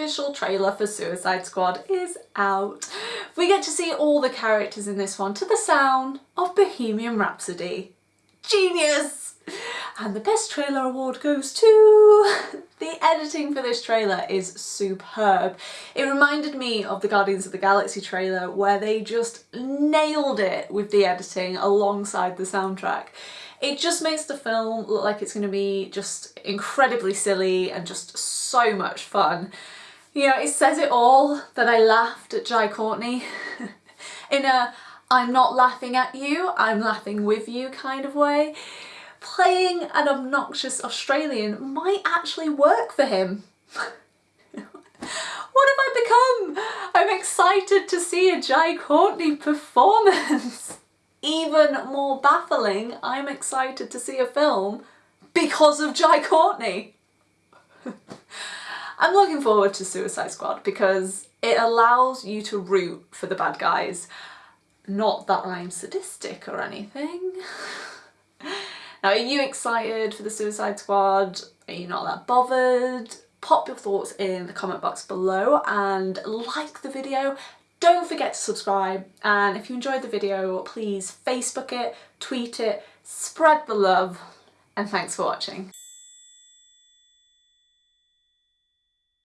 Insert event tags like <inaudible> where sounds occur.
official trailer for Suicide Squad is out. We get to see all the characters in this one to the sound of Bohemian Rhapsody. Genius! And the best trailer award goes to... <laughs> The editing for this trailer is superb. It reminded me of the Guardians of the Galaxy trailer where they just nailed it with the editing alongside the soundtrack. It just makes the film look like it's going to be just incredibly silly and just so much fun. You know, it says it all that I laughed at Jai Courtney <laughs> in a I'm not laughing at you, I'm laughing with you kind of way. Playing an obnoxious Australian might actually work for him. <laughs> what have I become? I'm excited to see a Jai Courtney performance. <laughs> Even more baffling, I'm excited to see a film because of Jai Courtney. I'm looking forward to Suicide Squad because it allows you to root for the bad guys. Not that I'm sadistic or anything. <laughs> now are you excited for the Suicide Squad? Are you not that bothered? Pop your thoughts in the comment box below and like the video. Don't forget to subscribe and if you enjoyed the video please Facebook it, tweet it, spread the love and thanks for watching.